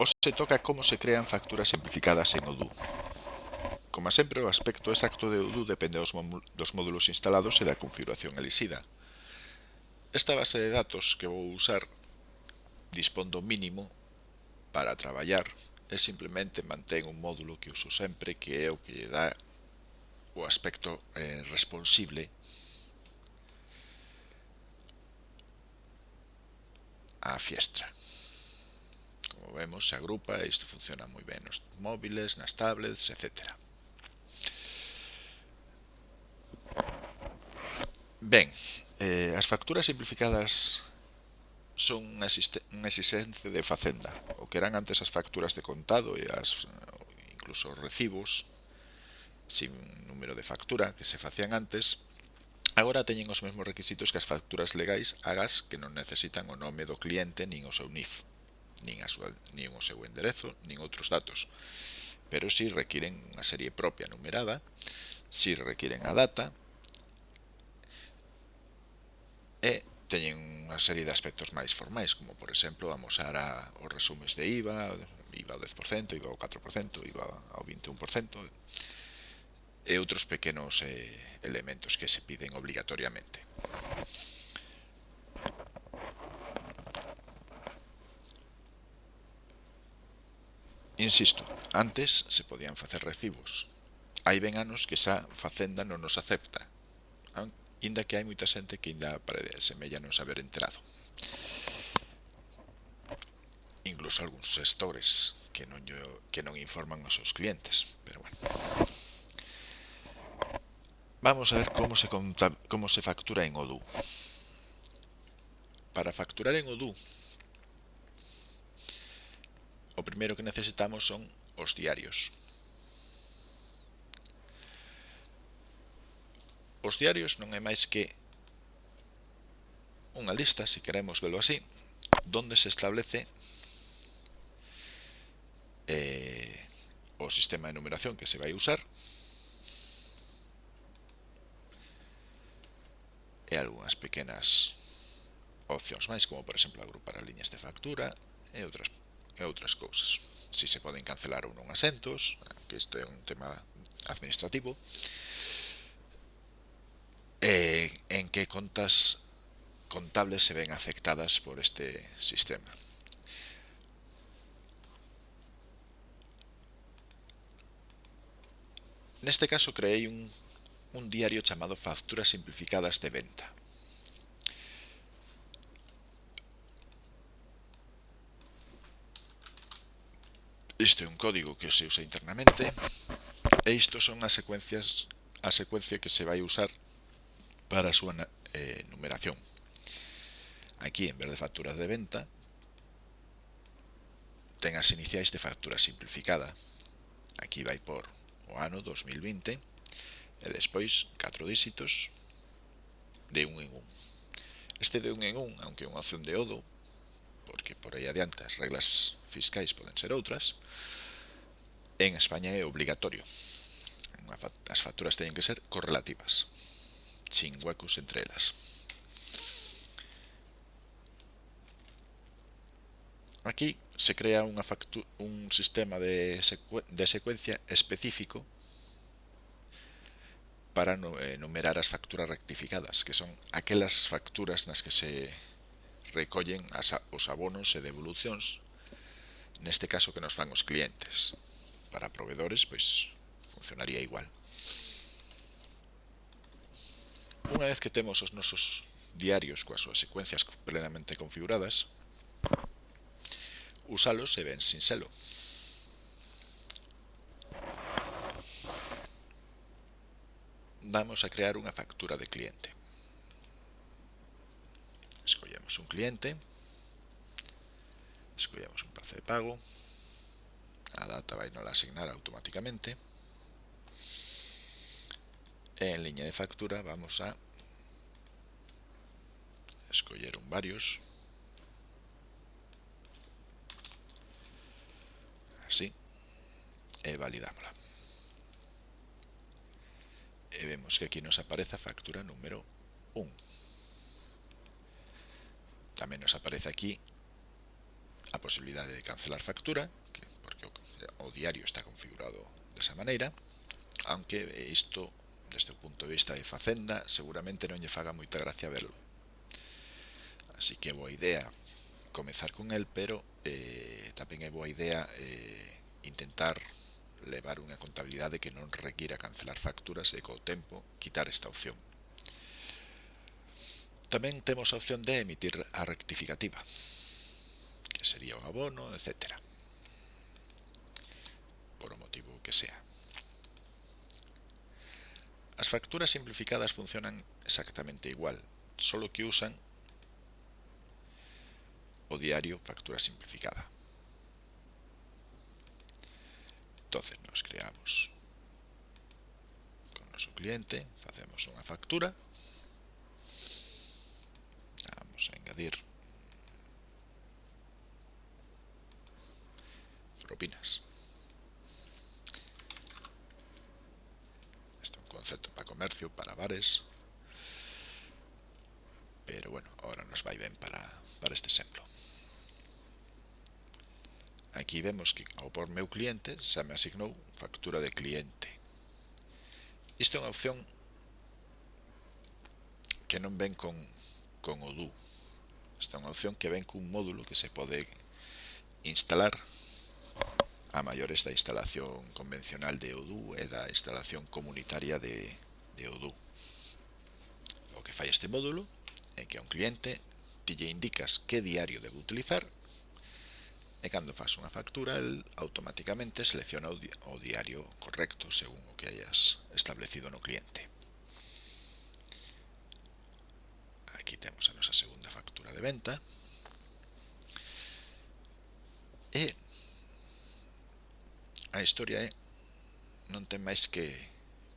Hoxe se toca como se crean facturas simplificadas en Odoo. Como sempre, o aspecto exacto de Odoo depende dos módulos instalados e da configuración elixida. Esta base de datos que vou usar dispón do mínimo para traballar e simplemente mantén un módulo que uso sempre que é o que lle dá o aspecto eh, responsible á fiestra como vemos, se agrupa e isto funciona moi ben nos móviles, nas tablets, etc. Ben, eh, as facturas simplificadas son unha, unha exigencia de facenda. O que eran antes as facturas de contado e as, incluso os recibos sin número de factura que se facían antes, agora teñen os mesmos requisitos que as facturas legais agas que non necesitan o nome do cliente nin o seu NIF nin, a súa, nin o seu enderezo, nin outros datos, pero si requiren unha serie propia numerada, si requiren a data, e teñen unha serie de aspectos máis formais, como por exemplo amosar a, os resumes de IVA, IVA ao 10%, IVA ao 4%, IVA ao 21%, e outros pequenos eh, elementos que se piden obligatoriamente. Insisto, antes se podían facer recibos. Hai ben anos que xa Facenda non nos acepta, inda que hai moita xente que ainda semella non saber enterado. Incluso algúns sectores que non, yo, que non informan aos seus clientes, pero bueno. Vamos a ver como se, conta, como se factura en Odoo. Para facturar en Odoo o primeiro que necesitamos son os diarios. Os diarios non é máis que unha lista, se queremos velo así, donde se establece eh, o sistema de numeración que se vai usar e algunhas pequenas opcións máis, como por exemplo agrupar as liñas de factura e outras e outras cousas. Si se poden cancelar ou non asentos, que isto é un tema administrativo, e en que contas contables se ven afectadas por este sistema. Neste caso creei un, un diario chamado Facturas Simplificadas de Venta. Isto é un código que se usa internamente e isto son as secuencias a secuencia que se vai usar para a súa eh, numeración. Aquí, en vez de facturas de venta, ten as iniciais de factura simplificada. Aquí vai por o ano 2020 e despois 4 díxitos de un en un. Este de un en un, aunque é unha opción de odo, porque por aí adiante as reglas fiscais poden ser outras, en España é obligatorio. As facturas teñen que ser correlativas, sin huecos entre elas. Aquí se crea unha un sistema de, secu de secuencia específico para eh, numerar as facturas rectificadas, que son aquelas facturas nas que se recollen as, os abonos e devolucións, neste caso que nos fan os clientes. Para proveedores, pois, funcionaría igual. Unha vez que temos os nosos diarios coas súas secuencias plenamente configuradas, usalos e ven sin selo. Damos a crear unha factura de cliente. Escollamos un cliente. Escollamos un plazo de pago. A data vai non la asignar automáticamente. En liña de factura vamos a escoller un varios. Así. Eh, e validámola. E eh, vemos que aquí nos aparece a factura número 1 tamén nos aparece aquí a posibilidad de cancelar factura, que porque o diario está configurado de esa maneira, aunque isto, desde o punto de vista de Facenda, seguramente non lle faga moita gracia verlo. Así que boa idea comezar con el, pero eh, tamén é boa idea eh, intentar levar unha contabilidade que non requira cancelar facturas e co tempo quitar esta opción tamén temos a opción de emitir a rectificativa, que sería un abono, etc. Por o motivo que sea. As facturas simplificadas funcionan exactamente igual, solo que usan o diario factura simplificada. Entonces nos creamos con noso cliente, facemos unha factura, vamos a añadir propinas. Este es un concepto para comercio, para bares. Pero bueno, ahora nos va bien para, para este ejemplo. Aquí vemos que ao por meu cliente xa me asignou factura de cliente. Isto é unha opción que non ven con, con Odoo. Esta é unha opción que ven cun módulo que se pode instalar a maiores da instalación convencional de Odoo e da instalación comunitaria de, de Odoo. O que fai este módulo é que a un cliente ti lle indicas que diario debe utilizar e cando faz unha factura el automáticamente selecciona o diario correcto según o que hayas establecido no cliente. aquí temos a nosa segunda factura de venta. E a historia é non ten máis que,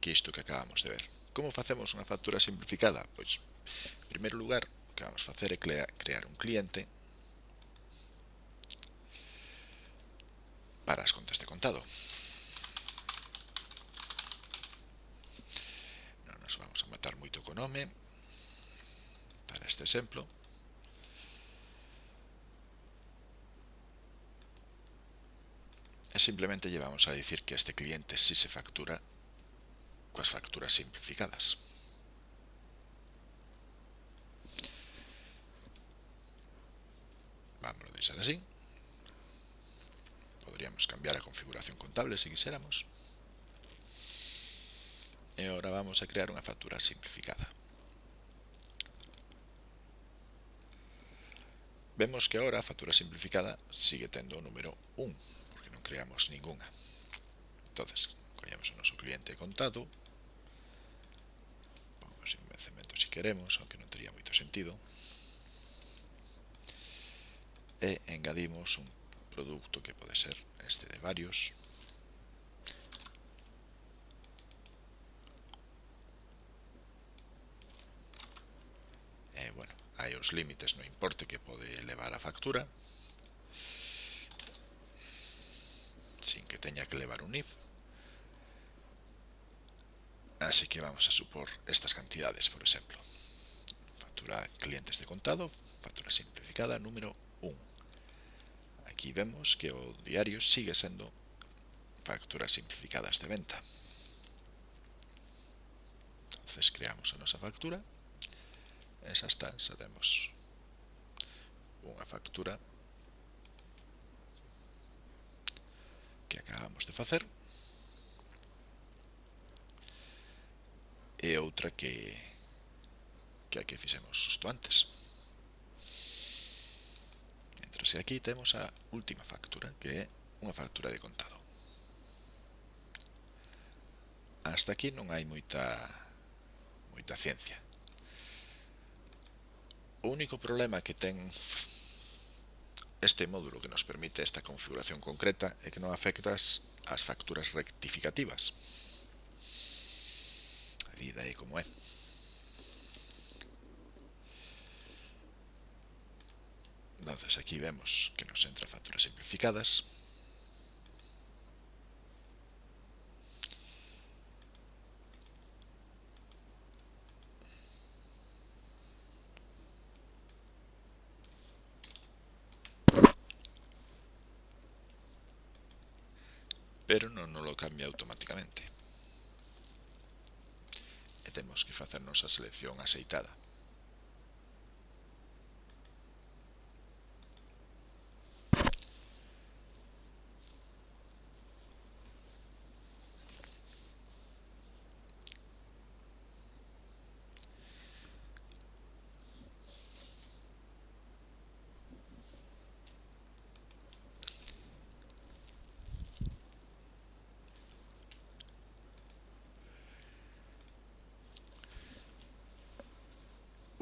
que isto que acabamos de ver. Como facemos unha factura simplificada? pois, en primeiro lugar o que vamos facer é crear un cliente para as contas de contado. Non nos vamos a matar moito co nome Este exemplo. E simplemente llevamos a decir que este cliente si se factura coas facturas simplificadas. Vamos a deixar así. Podríamos cambiar a configuración contable se quiséramos. E agora vamos a crear unha factura simplificada. Vemos que agora a factura simplificada sigue tendo o número 1, porque non creamos ninguna. entonces collemos o noso cliente contado, pongamos invencemento se si queremos, aunque non tería moito sentido, e engadimos un produto que pode ser este de varios, hai os límites no importe que pode levar a factura sin que teña que levar un IF así que vamos a supor estas cantidades por exemplo. Factura clientes de contado factura simplificada número 1 aquí vemos que o diario sigue sendo facturas simplificadas de venta. Entonces creamos a nosa factura esa está, xa temos unha factura que acabamos de facer e outra que que a que fixemos xusto antes. Entro se aquí temos a última factura que é unha factura de contado. Hasta aquí non hai moita moita ciencia. O único problema que ten este módulo que nos permite esta configuración concreta é que non afecta as facturas rectificativas. A vida é como é. Entonces aquí vemos que nos entra facturas simplificadas. pero non nos lo cambia automáticamente. E temos que facernos a selección aceitada.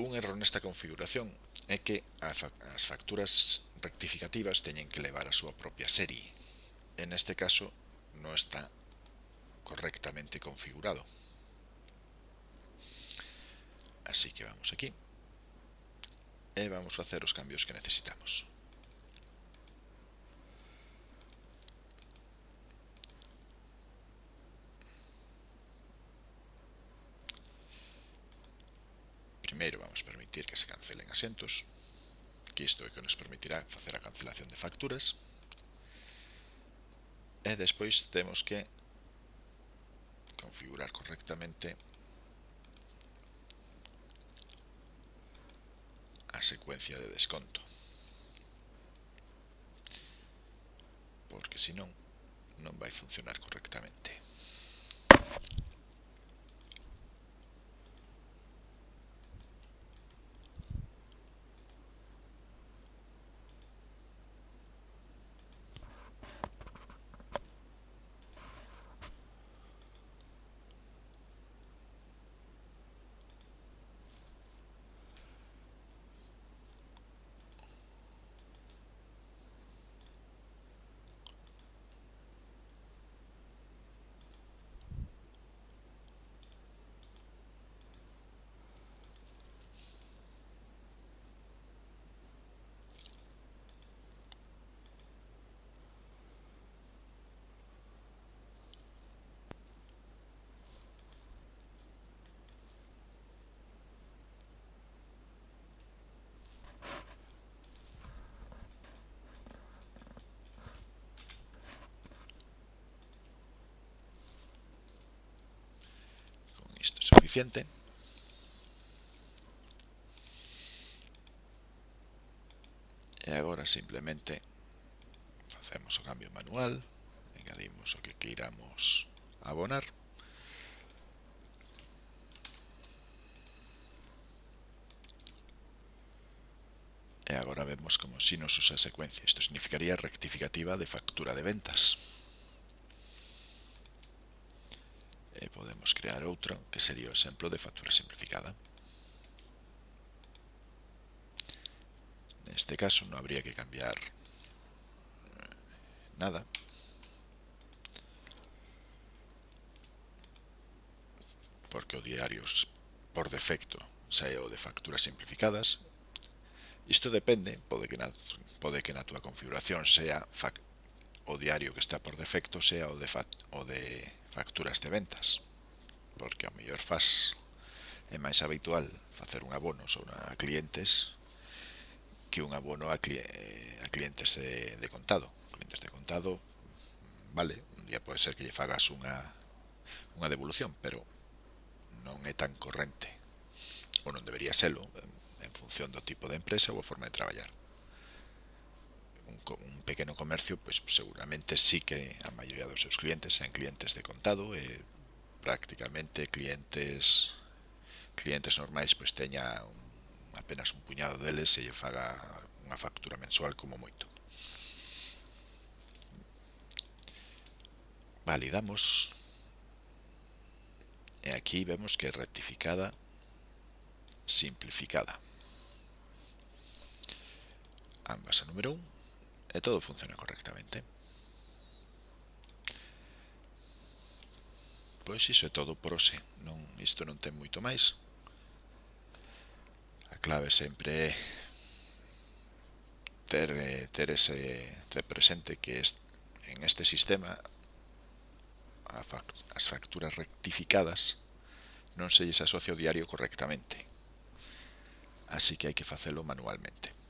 un erro nesta configuración é que as facturas rectificativas teñen que levar a súa propia serie. En este caso non está correctamente configurado. Así que vamos aquí e vamos facer os cambios que necesitamos. Primeiro vamos permitir que se cancelen asentos, que isto é que nos permitirá facer a cancelación de facturas. E despois temos que configurar correctamente a secuencia de desconto. Porque senón non vai funcionar correctamente. Suficiente. Agora simplemente facemos o cambio manual. Engadimos o que queiramos abonar. E agora vemos como si nos usa secuencia. Isto significaría rectificativa de factura de ventas e podemos crear outra que sería o exemplo de factura simplificada. Neste caso non habría que cambiar eh, nada. Porque o diario por defecto sae o de facturas simplificadas. Isto depende, pode que na, pode que na túa configuración sea fac, o diario que está por defecto sea o de, o de facturas de ventas porque ao mellor faz é máis habitual facer un abono sobre a clientes que un abono a, cli a clientes de, de contado. Clientes de contado vale, un día pode ser que lle fagas unha unha devolución pero non é tan corrente ou non debería selo en función do tipo de empresa ou a forma de traballar un, un pequeno comercio, pues seguramente sí que a maioría dos seus clientes sean clientes de contado, e prácticamente clientes clientes normais pois teña un, apenas un puñado deles e lle faga unha factura mensual como moito. Validamos e aquí vemos que rectificada, simplificada. Ambas a número 1 e todo funciona correctamente. Pois iso é todo por hoxe, non, isto non ten moito máis. A clave sempre é ter, eh, ter, ese, ter presente que est, en este sistema a fact, as facturas rectificadas non se lles asocia o diario correctamente. Así que hai que facelo manualmente.